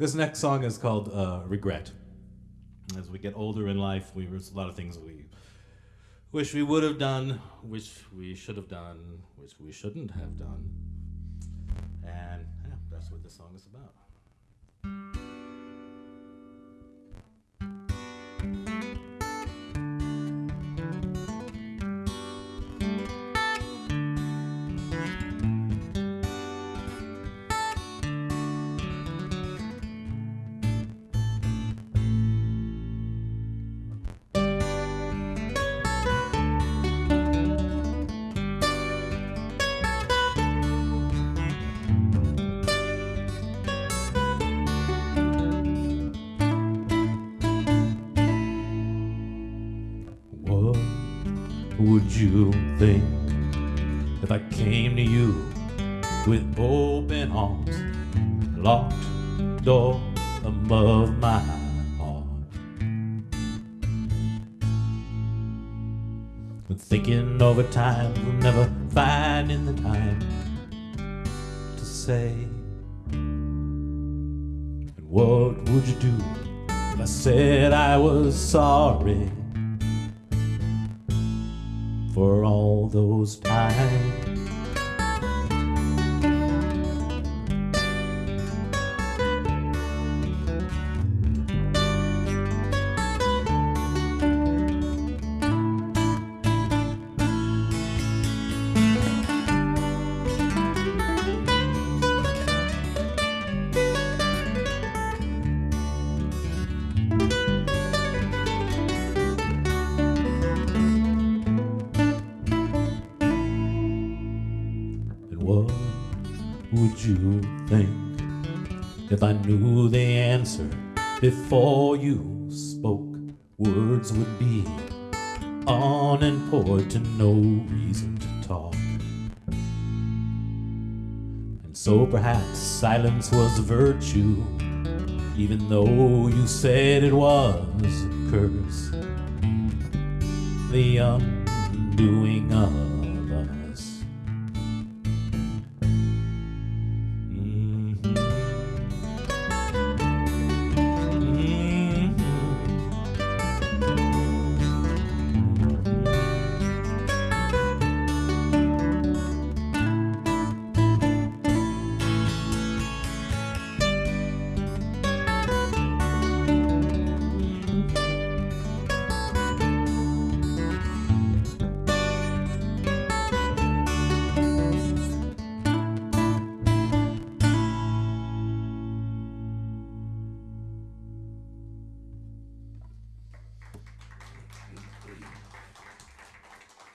This next song is called uh, Regret. As we get older in life, we there's a lot of things we wish we would have done, wish we should have done, wish we shouldn't have done. And yeah, that's what this song is about. Would you think if I came to you with open arms, locked door above my heart? And thinking over time, never finding the time to say. And what would you do if I said I was sorry? For all those times. What would you think if I knew the answer before you spoke? Words would be unimportant, no reason to talk. And so perhaps silence was virtue, even though you said it was a curse. The undoing of